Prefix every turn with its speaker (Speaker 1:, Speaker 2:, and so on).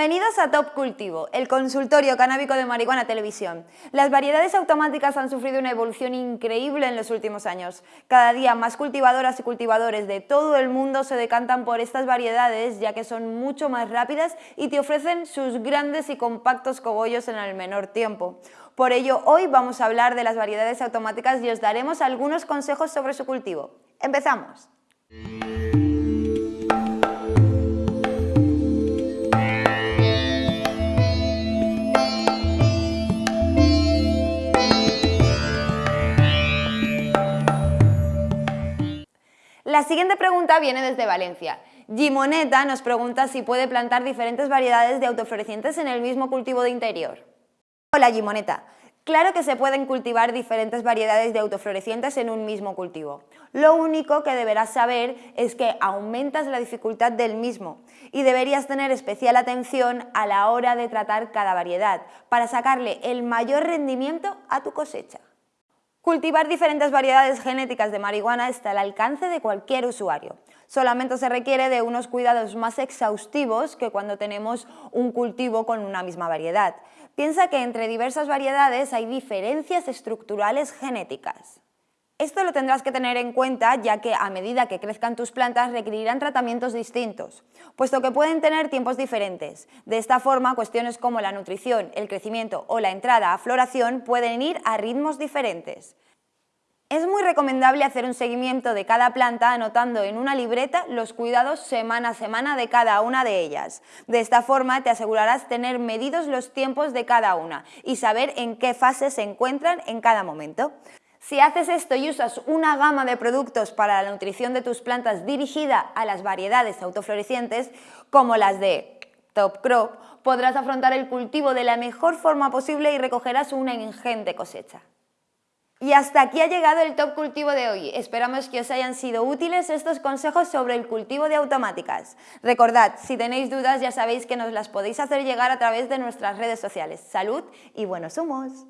Speaker 1: a Top Cultivo, el consultorio canábico de marihuana televisión. Las variedades automáticas han sufrido una evolución increíble en los últimos años. Cada día más cultivadoras y cultivadores de todo el mundo se decantan por estas variedades ya que son mucho más rápidas y te ofrecen sus grandes y compactos cogollos en el menor tiempo. Por ello, hoy vamos a hablar de las variedades automáticas y os daremos algunos consejos sobre su cultivo. ¡Empezamos! La siguiente pregunta viene desde Valencia. Gimoneta nos pregunta si puede plantar diferentes variedades de autoflorecientes en el mismo cultivo de interior. Hola Gimoneta, Claro que se pueden cultivar diferentes variedades de autoflorecientes en un mismo cultivo. Lo único que deberás saber es que aumentas la dificultad del mismo y deberías tener especial atención a la hora de tratar cada variedad para sacarle el mayor rendimiento a tu cosecha. Cultivar diferentes variedades genéticas de marihuana está al alcance de cualquier usuario. Solamente se requiere de unos cuidados más exhaustivos que cuando tenemos un cultivo con una misma variedad. Piensa que entre diversas variedades hay diferencias estructurales genéticas. Esto lo tendrás que tener en cuenta ya que a medida que crezcan tus plantas requerirán tratamientos distintos, puesto que pueden tener tiempos diferentes. De esta forma, cuestiones como la nutrición, el crecimiento o la entrada a floración pueden ir a ritmos diferentes. Es muy recomendable hacer un seguimiento de cada planta anotando en una libreta los cuidados semana a semana de cada una de ellas. De esta forma te asegurarás tener medidos los tiempos de cada una y saber en qué fase se encuentran en cada momento. Si haces esto y usas una gama de productos para la nutrición de tus plantas dirigida a las variedades autoflorecientes, como las de Top Crop, podrás afrontar el cultivo de la mejor forma posible y recogerás una ingente cosecha. Y hasta aquí ha llegado el top cultivo de hoy. Esperamos que os hayan sido útiles estos consejos sobre el cultivo de automáticas. Recordad, si tenéis dudas ya sabéis que nos las podéis hacer llegar a través de nuestras redes sociales. Salud y buenos humos.